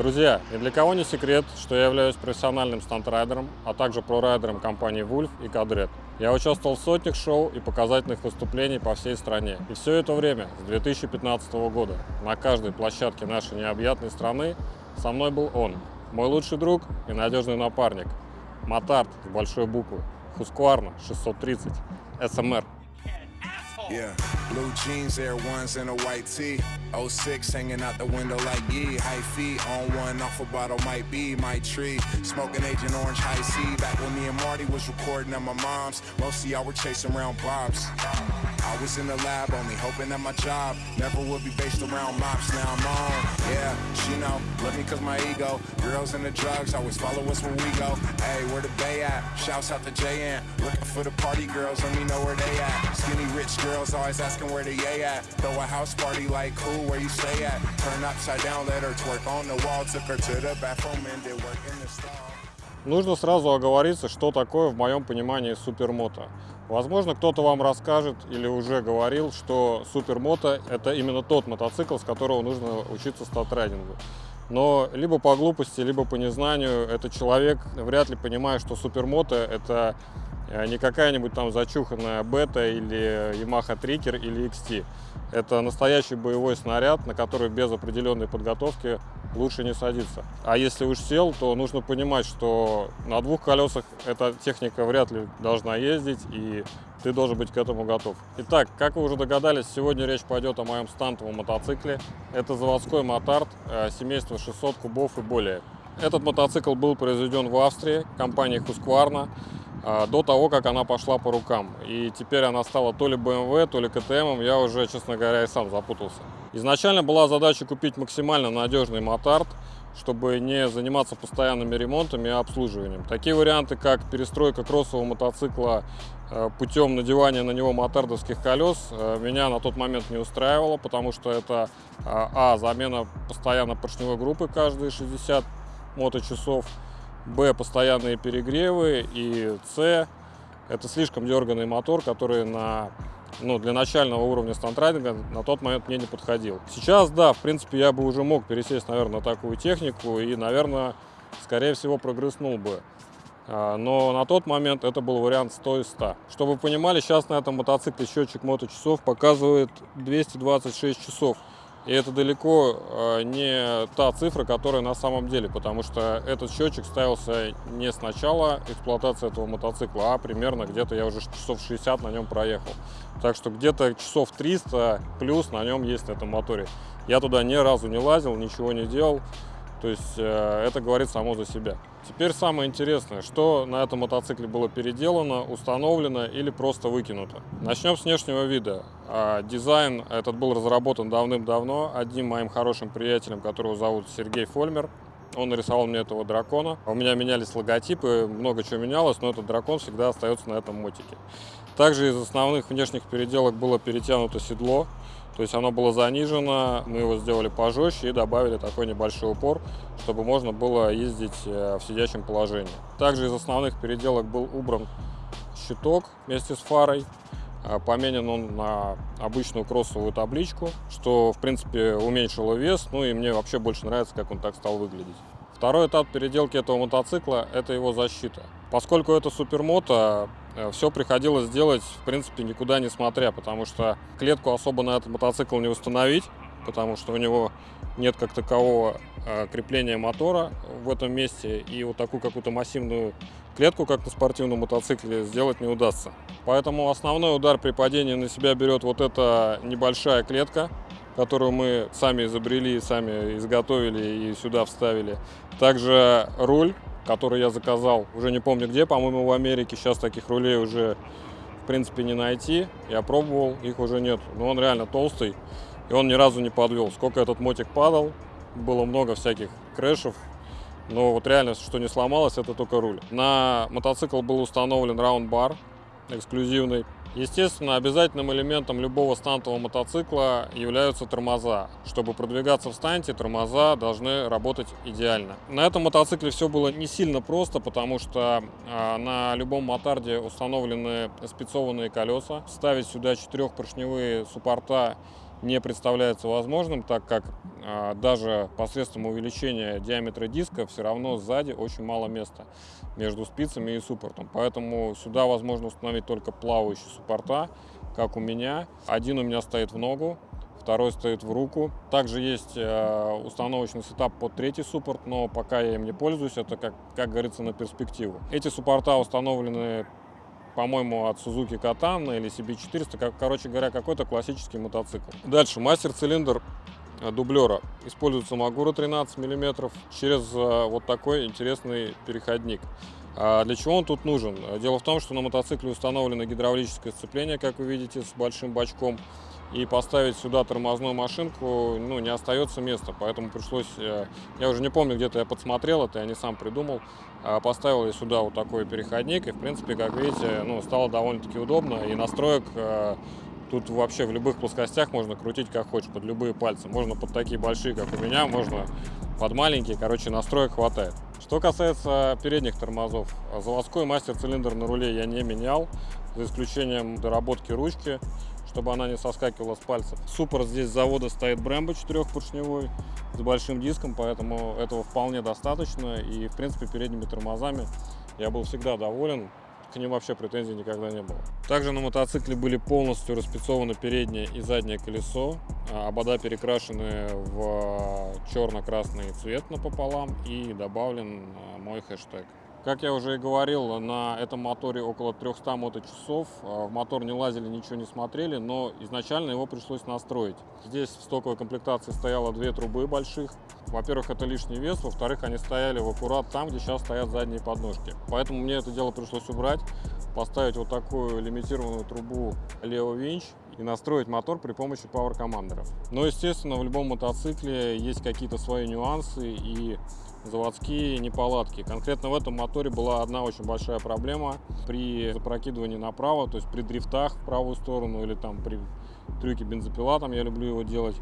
Друзья, ни для кого не секрет, что я являюсь профессиональным стандрайдером, а также прорайдером компании Wolf и Кадрет. Я участвовал в сотнях шоу и показательных выступлений по всей стране. И все это время, с 2015 года, на каждой площадке нашей необъятной страны со мной был он, мой лучший друг и надежный напарник, Матарт с большой буквы, Хускуарна 630, СМР. Yeah, blue jeans, Air Ones, and a white tee. 06 hanging out the window like ye. High feet on one, off a bottle might be my tree. Smoking Agent Orange High C. Back when me and Marty was recording at my mom's. Most of y'all were chasing around bobs. I was in the lab only hoping that my job never would be based around mops. Now I'm on. Yeah, she know, love me cause my ego. Girls and the drugs always follow us where we go. Hey, where the bay at? Shouts out to JN. Looking for the party girls, let me know where they at. Rich girls always asking where the yay at. Throw a house party like cool, where you stay at? Turn upside down, let her twerk on the wall. Took her to the bathroom and did work in the stall. Нужно сразу оговориться, что такое в моем понимании супермото. Возможно, кто-то вам расскажет или уже говорил, что супермото – это именно тот мотоцикл, с которого нужно учиться статрайдингу. Но либо по глупости, либо по незнанию этот человек вряд ли понимает, что супермото – это не какая-нибудь там зачуханная бета или Yamaha Трикер или XT. Это настоящий боевой снаряд, на который без определенной подготовки лучше не садиться. А если уж сел, то нужно понимать, что на двух колесах эта техника вряд ли должна ездить, и ты должен быть к этому готов. Итак, как вы уже догадались, сегодня речь пойдет о моем стантовом мотоцикле. Это заводской мотард э, семейства 600 кубов и более. Этот мотоцикл был произведен в Австрии компанией Husqvarna до того, как она пошла по рукам. И теперь она стала то ли BMW, то ли КТМ, я уже, честно говоря, и сам запутался. Изначально была задача купить максимально надежный мотард, чтобы не заниматься постоянными ремонтами и обслуживанием. Такие варианты, как перестройка кроссового мотоцикла э, путем надевания на него мотардовских колес, э, меня на тот момент не устраивало, потому что это а, замена постоянно поршневой группы каждые 60 моточасов, б, постоянные перегревы и с, это слишком дерганный мотор, который на ну, для начального уровня стандрайдинга на тот момент мне не подходил. Сейчас, да, в принципе, я бы уже мог пересесть, наверное, на такую технику и, наверное, скорее всего, прогресснул бы. А, но на тот момент это был вариант 100 из 100. Чтобы вы понимали, сейчас на этом мотоцикле счетчик моточасов показывает 226 часов. И это далеко э, не та цифра, которая на самом деле, потому что этот счетчик ставился не с начала эксплуатации этого мотоцикла, а примерно где-то я уже часов 60 на нем проехал. Так что где-то часов 300 плюс на нем есть на этом моторе. Я туда ни разу не лазил, ничего не делал. То есть э, это говорит само за себя. Теперь самое интересное, что на этом мотоцикле было переделано, установлено или просто выкинуто. Начнем с внешнего вида. А, дизайн этот был разработан давным-давно одним моим хорошим приятелем, которого зовут Сергей Фольмер. Он нарисовал мне этого дракона. У меня менялись логотипы, много чего менялось, но этот дракон всегда остается на этом мотике. Также из основных внешних переделок было перетянуто седло. То есть оно было занижено, мы его сделали пожестче и добавили такой небольшой упор, чтобы можно было ездить э, в сидячем положении. Также из основных переделок был убран щиток вместе с фарой. Э, поменен он на обычную кроссовую табличку, что в принципе уменьшило вес, ну и мне вообще больше нравится, как он так стал выглядеть. Второй этап переделки этого мотоцикла – это его защита. Поскольку это супермото, все приходилось делать, в принципе, никуда не смотря, потому что клетку особо на этот мотоцикл не установить, потому что у него нет как такового э, крепления мотора в этом месте, и вот такую какую-то массивную клетку, как на спортивном мотоцикле, сделать не удастся. Поэтому основной удар при падении на себя берет вот эта небольшая клетка, которую мы сами изобрели, сами изготовили и сюда вставили. Также руль который я заказал, уже не помню где, по-моему, в Америке. Сейчас таких рулей уже, в принципе, не найти. Я пробовал, их уже нет. Но он реально толстый, и он ни разу не подвел. Сколько этот мотик падал, было много всяких крэшев. Но вот реально, что не сломалось, это только руль. На мотоцикл был установлен раунд-бар эксклюзивный. Естественно, обязательным элементом любого стантового мотоцикла являются тормоза. Чтобы продвигаться в станте, тормоза должны работать идеально. На этом мотоцикле все было не сильно просто, потому что э, на любом мотарде установлены спецованные колеса. Ставить сюда четырехпоршневые суппорта не представляется возможным, так как а, даже посредством увеличения диаметра диска все равно сзади очень мало места между спицами и суппортом. Поэтому сюда возможно установить только плавающие суппорта, как у меня. Один у меня стоит в ногу, второй стоит в руку. Также есть э, установочный сетап под третий суппорт, но пока я им не пользуюсь, это, как, как говорится, на перспективу. Эти суппорта установлены по-моему, от Suzuki Katana или CB400, как, короче говоря, какой-то классический мотоцикл. Дальше, мастер-цилиндр э, дублера. Используется Магура 13 мм через э, вот такой интересный переходник. А для чего он тут нужен? Дело в том, что на мотоцикле установлено гидравлическое сцепление, как вы видите, с большим бачком. И поставить сюда тормозную машинку ну, не остается места, поэтому пришлось, э, я уже не помню, где-то я подсмотрел это, я не сам придумал, а поставил я сюда вот такой переходник, и в принципе, как видите, ну, стало довольно-таки удобно, и настроек э, Тут вообще в любых плоскостях можно крутить как хочешь, под любые пальцы. Можно под такие большие, как у меня, можно под маленькие. Короче, настроек хватает. Что касается передних тормозов, заводской мастер-цилиндр на руле я не менял, за исключением доработки ручки, чтобы она не соскакивала с пальцев. Суппорт здесь завода стоит Brembo четырехпоршневой с большим диском, поэтому этого вполне достаточно. И, в принципе, передними тормозами я был всегда доволен к ним вообще претензий никогда не было. Также на мотоцикле были полностью распецованы переднее и заднее колесо. А, обода перекрашены в черно-красный цвет напополам и добавлен а, мой хэштег. Как я уже и говорил, на этом моторе около 300 моточасов. А, в мотор не лазили, ничего не смотрели, но изначально его пришлось настроить. Здесь в стоковой комплектации стояло две трубы больших. Во-первых, это лишний вес, во-вторых, они стояли в аккурат там, где сейчас стоят задние подножки. Поэтому мне это дело пришлось убрать, поставить вот такую лимитированную трубу Leo Winch и настроить мотор при помощи Power Commander. Но, естественно, в любом мотоцикле есть какие-то свои нюансы и заводские неполадки. Конкретно в этом моторе была одна очень большая проблема при запрокидывании направо, то есть при дрифтах в правую сторону или там при трюке бензопила, там я люблю его делать,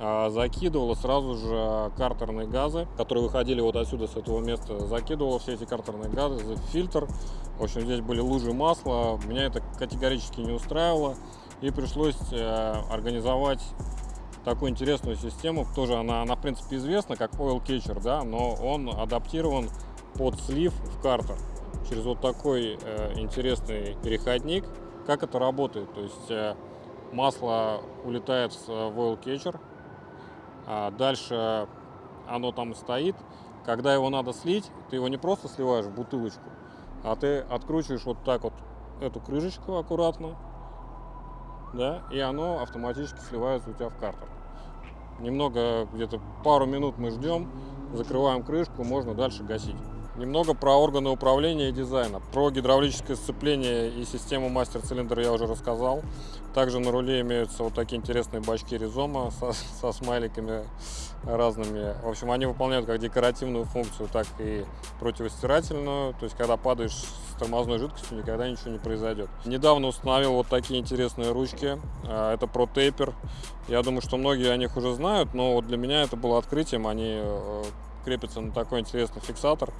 а, закидывала сразу же картерные газы, которые выходили вот отсюда, с этого места, закидывала все эти картерные газы в фильтр. В общем, здесь были лужи масла, меня это категорически не устраивало, и пришлось э, организовать такую интересную систему. Тоже она, она в принципе известна как oil catcher, да, но он адаптирован под слив в картер через вот такой э, интересный переходник. Как это работает? То есть э, масло улетает в oil catcher, а дальше оно там стоит. Когда его надо слить, ты его не просто сливаешь в бутылочку, а ты откручиваешь вот так вот эту крышечку аккуратно, да, и оно автоматически сливается у тебя в картер. Немного, где-то пару минут мы ждем, закрываем крышку, можно дальше гасить. Немного про органы управления и дизайна. Про гидравлическое сцепление и систему мастер-цилиндра я уже рассказал. Также на руле имеются вот такие интересные бачки резома со, со смайликами разными. В общем, они выполняют как декоративную функцию, так и противостирательную. То есть, когда падаешь с тормозной жидкостью, никогда ничего не произойдет. Недавно установил вот такие интересные ручки. А, это Pro Taper. Я думаю, что многие о них уже знают, но вот для меня это было открытием. Они э, крепятся на такой интересный фиксатор.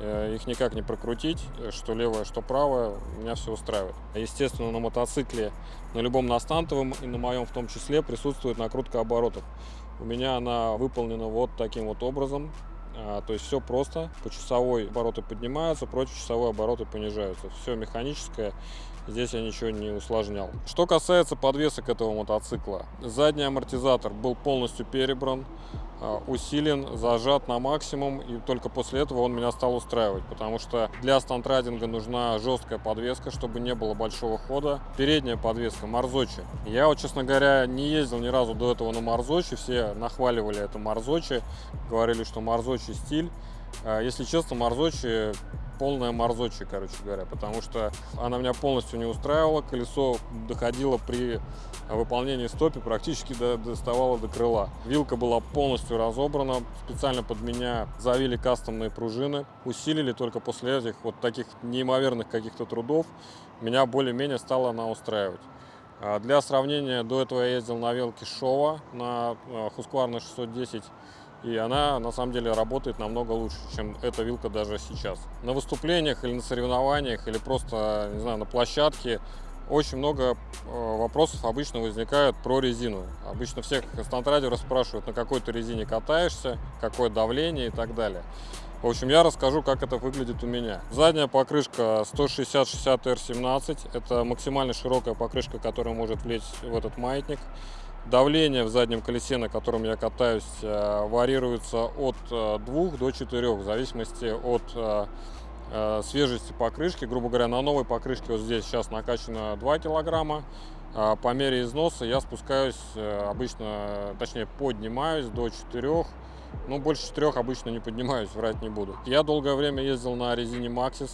Э, их никак не прокрутить, э, что левое, что правое, меня все устраивает. Естественно, на мотоцикле, на любом настантовом и на моем в том числе присутствует накрутка оборотов. У меня она выполнена вот таким вот образом. А, то есть все просто, по часовой обороты поднимаются, против часовой обороты понижаются. Все механическое, здесь я ничего не усложнял. Что касается подвесок этого мотоцикла, задний амортизатор был полностью перебран, а, усилен, зажат на максимум, и только после этого он меня стал устраивать, потому что для стантрайдинга нужна жесткая подвеска, чтобы не было большого хода. Передняя подвеска Марзочи. Я вот, честно говоря, не ездил ни разу до этого на Марзочи, все нахваливали это Марзочи, говорили, что Марзочи стиль. А, если честно, Марзочи полная Марзочи, короче говоря, потому что она меня полностью не устраивала, колесо доходило при выполнении стопи, практически до, доставало до крыла. Вилка была полностью разобрана, специально под меня завили кастомные пружины, усилили только после этих вот таких неимоверных каких-то трудов, меня более-менее стала она устраивать. А, для сравнения, до этого я ездил на велке Шова на Husqvarna 610 и она на самом деле работает намного лучше, чем эта вилка даже сейчас. На выступлениях или на соревнованиях, или просто, не знаю, на площадке очень много э, вопросов обычно возникает про резину. Обычно всех стандрайдеров спрашивают, на какой ты резине катаешься, какое давление и так далее. В общем, я расскажу, как это выглядит у меня. Задняя покрышка 160-60 R17. Это максимально широкая покрышка, которая может влезть в этот маятник. Давление в заднем колесе, на котором я катаюсь, э, варьируется от 2 э, до 4, в зависимости от э, свежести покрышки. Грубо говоря, на новой покрышке вот здесь сейчас накачано 2 килограмма. А по мере износа я спускаюсь обычно, точнее поднимаюсь до 4 ну, больше 4 обычно не поднимаюсь, врать не буду. Я долгое время ездил на резине Maxis,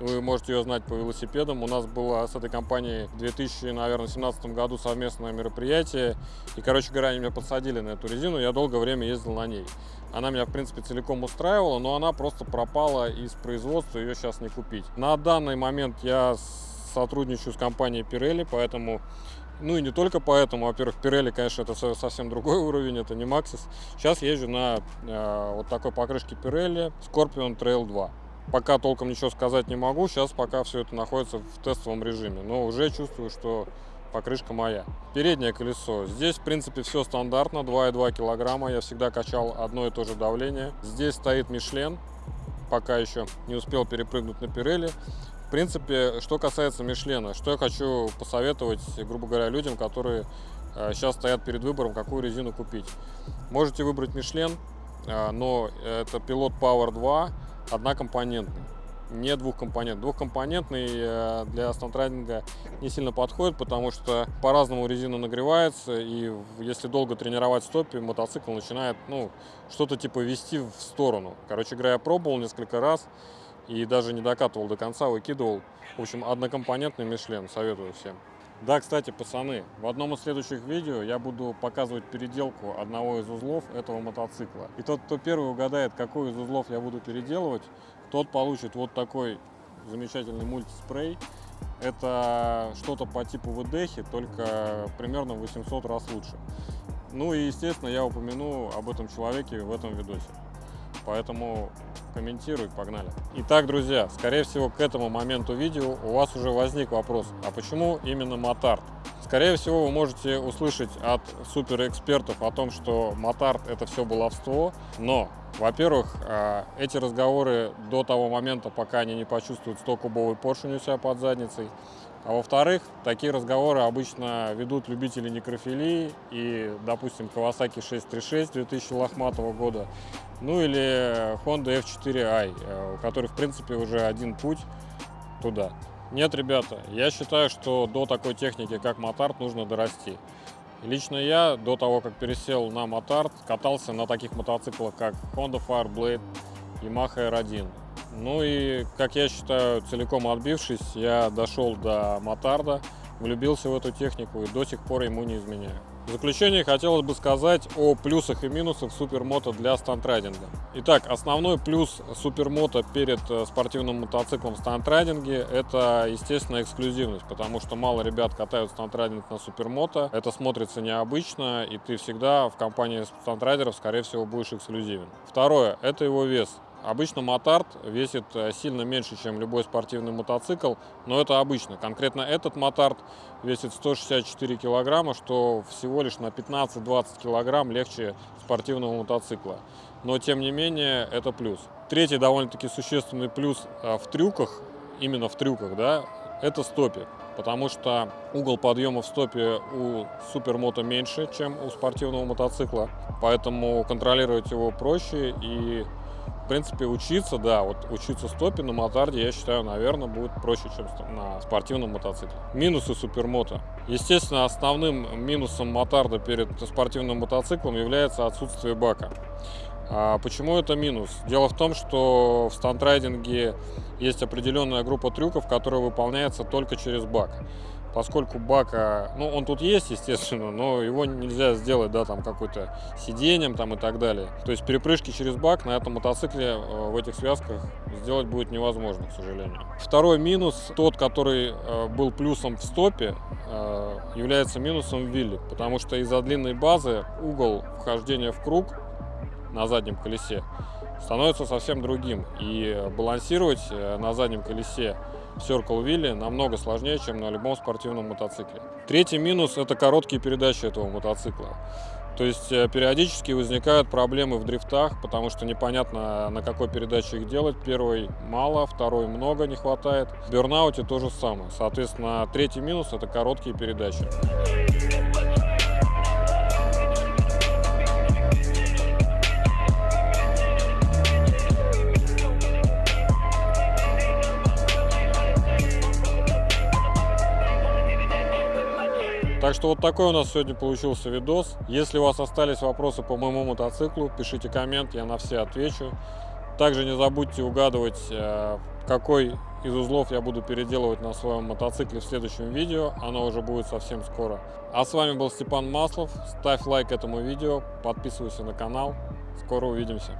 вы можете ее знать по велосипедам. У нас было с этой компанией в 2017 году совместное мероприятие. И, короче говоря, они меня подсадили на эту резину. Я долгое время ездил на ней. Она меня, в принципе, целиком устраивала, но она просто пропала из производства, ее сейчас не купить. На данный момент я сотрудничаю с компанией Pirelli, поэтому ну и не только поэтому, во-первых, Pirelli, конечно, это совсем другой уровень, это не Maxis. Сейчас езжу на э, вот такой покрышке Pirelli Scorpion Trail 2. Пока толком ничего сказать не могу, сейчас пока все это находится в тестовом режиме, но уже чувствую, что покрышка моя. Переднее колесо. Здесь, в принципе, все стандартно, 2,2 килограмма. Я всегда качал одно и то же давление. Здесь стоит Мишлен, пока еще не успел перепрыгнуть на Пирелли. В принципе, что касается Мишлена, что я хочу посоветовать, грубо говоря, людям, которые сейчас э, стоят перед выбором, какую резину купить. Можете выбрать Мишлен, э, но это пилот Power 2, однокомпонентный, не двухкомпонентный. Двухкомпонентный э, для стандрайдинга не сильно подходит, потому что по-разному резина нагревается, и если долго тренировать стопе, мотоцикл начинает, ну, что-то типа вести в сторону. Короче говоря, я пробовал несколько раз и даже не докатывал до конца, выкидывал. В общем, однокомпонентный Мишлен, советую всем. Да, кстати, пацаны, в одном из следующих видео я буду показывать переделку одного из узлов этого мотоцикла. И тот, кто первый угадает, какой из узлов я буду переделывать, тот получит вот такой замечательный мультиспрей. Это что-то по типу ВДХи, только примерно 800 раз лучше. Ну и, естественно, я упомяну об этом человеке в этом видосе. Поэтому комментируй, погнали. Итак, друзья, скорее всего, к этому моменту видео у вас уже возник вопрос, а почему именно Мотард? Скорее всего, вы можете услышать от суперэкспертов о том, что Мотард это все баловство, но, во-первых, а, эти разговоры до того момента, пока они не почувствуют 100-кубовый поршень у себя под задницей, а во-вторых, такие разговоры обычно ведут любители некрофилии и, допустим, Kawasaki 636 2000 лохматого года, ну или Honda F4i, э, у которой, в принципе, уже один путь туда. Нет, ребята, я считаю, что до такой техники, как мотард, нужно дорасти. Лично я, до того, как пересел на мотард, катался на таких мотоциклах, как Honda Fireblade, Yamaha R1. Ну и, как я считаю, целиком отбившись, я дошел до Мотарда, влюбился в эту технику и до сих пор ему не изменяю. В заключение хотелось бы сказать о плюсах и минусах супермото для стандрайдинга. Итак, основной плюс супермото перед э, спортивным мотоциклом в стандрайдинге – это, естественно, эксклюзивность, потому что мало ребят катают стандрайдинг на супермото, это смотрится необычно, и ты всегда в компании стандрайдеров, скорее всего, будешь эксклюзивен. Второе – это его вес. Обычно мотард весит э, сильно меньше, чем любой спортивный мотоцикл, но это обычно. Конкретно этот мотард весит 164 килограмма, что всего лишь на 15-20 килограмм легче спортивного мотоцикла. Но тем не менее это плюс. Третий довольно-таки существенный плюс э, в трюках, именно в трюках, да, это стопе. Потому что угол подъема в стопе у супермото меньше, чем у спортивного мотоцикла. Поэтому контролировать его проще и в принципе, учиться, да, вот учиться стопе на мотарде, я считаю, наверное, будет проще, чем на спортивном мотоцикле. Минусы супермото. Естественно, основным минусом мотарда перед спортивным мотоциклом является отсутствие бака. А почему это минус? Дело в том, что в стандрайдинге есть определенная группа трюков, которая выполняется только через бак поскольку бака, ну, он тут есть, естественно, но его нельзя сделать, да, там, какой-то сиденьем, там, и так далее. То есть перепрыжки через бак на этом мотоцикле э, в этих связках сделать будет невозможно, к сожалению. Второй минус, тот, который э, был плюсом в стопе, э, является минусом в вилле, потому что из-за длинной базы угол вхождения в круг на заднем колесе становится совсем другим. И балансировать на заднем колесе Circle Wheel намного сложнее, чем на любом спортивном мотоцикле. Третий минус – это короткие передачи этого мотоцикла. То есть э, периодически возникают проблемы в дрифтах, потому что непонятно, на какой передаче их делать. Первый мало, второй много не хватает. В бернауте то же самое. Соответственно, третий минус – это короткие передачи. Так что вот такой у нас сегодня получился видос. Если у вас остались вопросы по моему мотоциклу, пишите коммент, я на все отвечу. Также не забудьте угадывать, э, какой из узлов я буду переделывать на своем мотоцикле в следующем видео. Оно уже будет совсем скоро. А с вами был Степан Маслов. Ставь лайк этому видео, подписывайся на канал. Скоро увидимся.